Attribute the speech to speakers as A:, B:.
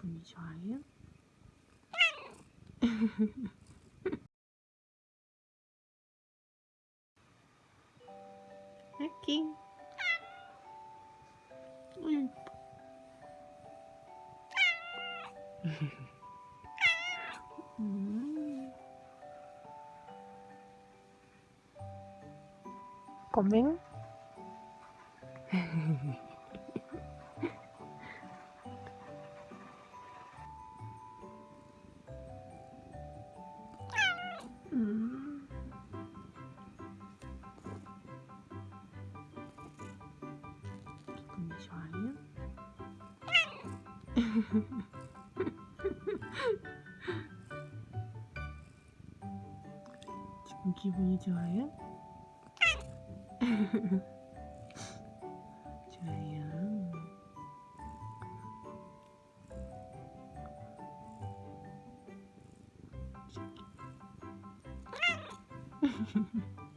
A: 기분이 좋아요? 이렇게 어이. 음. 지금 기분이 좋아요? 좋아요.